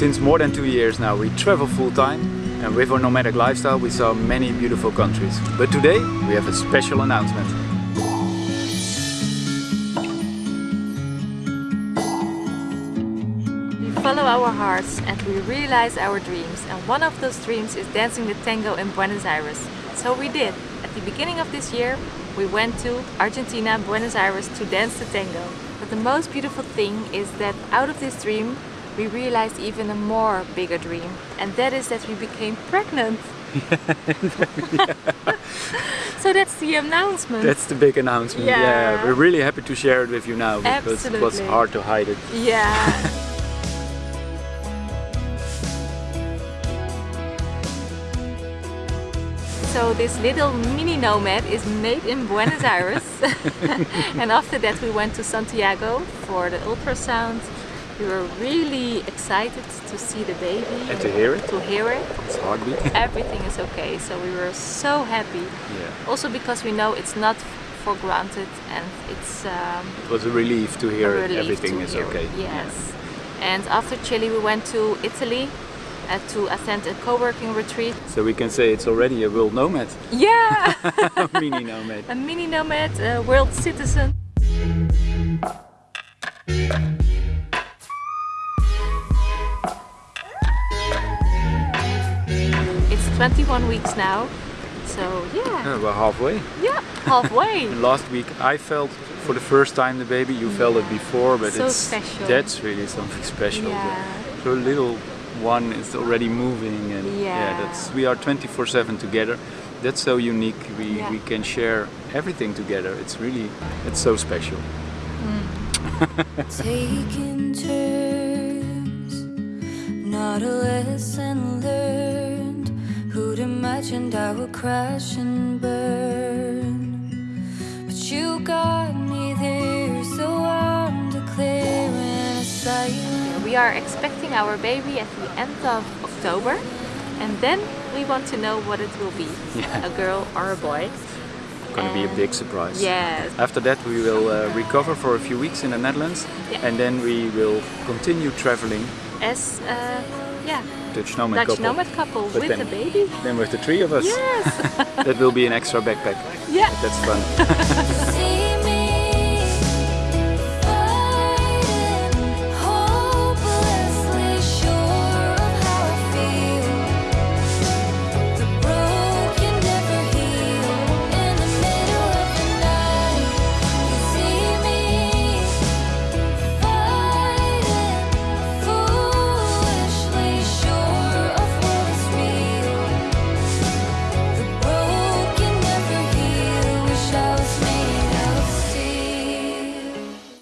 Since more than two years now we travel full time and with our nomadic lifestyle we saw many beautiful countries. But today we have a special announcement. We follow our hearts and we realize our dreams and one of those dreams is dancing the tango in Buenos Aires. So we did. At the beginning of this year we went to Argentina, Buenos Aires to dance the tango. But the most beautiful thing is that out of this dream we realized even a more bigger dream and that is that we became pregnant. so that's the announcement. That's the big announcement. Yeah. we're really happy to share it with you now because it was hard to hide it. Yeah. So this little mini nomad is made in Buenos Aires and after that we went to Santiago for the ultrasound. We were really excited to see the baby, And to hear it, to hear it. it's heartbeat. Everything is okay, so we were so happy. yeah. Also because we know it's not for granted and it's um, It was a relief to hear relief everything to is hear okay. Yes. And after Chile we went to Italy uh, to attend a co-working retreat. So we can say it's already a world nomad, Yeah! A mini nomad. a mini nomad, a world citizen. 21 weeks now, so yeah, Yeah, we're halfway. yeah, halfway. Last week I felt for the first time the baby. You felt it before, but So it's special. that's really something special. Yeah. So little one is already moving, and yeah, Yeah. that's we are 24/7 together. That's so unique. We Yeah. we can share everything together. It's really it's so special. Mm. Taking turns, not a lesson learned. Who'd I would crash and burn? But you got me there, so I'm declaring a silence. We are expecting our baby at the end of October and then we want to know what it will be, Yeah. a girl or a boy. Going to be a big surprise. Yes, After that, we will uh, recover for a few weeks in the Netherlands, Yeah. and then we will continue traveling. as uh, yeah, Dutch nomad Dutch couple. nomad couple But with then- a baby. Then with the three of us, Yes, that will be an extra backpack. yeah. That's fun.